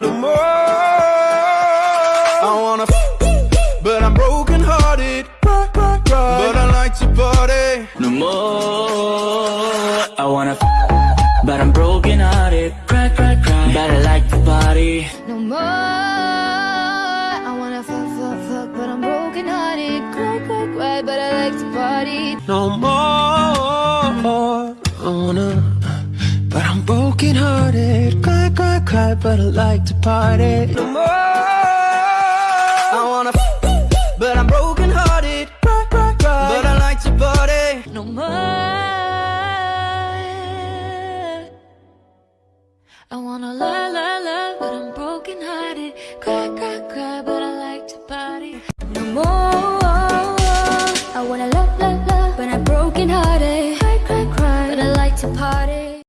no more. I wanna, but I'm broken hearted. But I like to party. No more. I wanna, but I'm broken hearted. Cry, cry, cry. But I like to party. No more. I wanna fuck, fuck, fuck, but I'm broken hearted. Cry, cry, cry, but I like to party. No more. I wanna, but I'm broken hearted club, but I like to party. No more. I wanna but I'm broken hearted right, right, right. But I like to party. No more. I wanna lie, lie, lie, but I'm broken hearted Cry, cry, cry, but I like to party. No more. I wanna love, love, love, but I'm broken hearted Cry, cry, cry, but I like to party.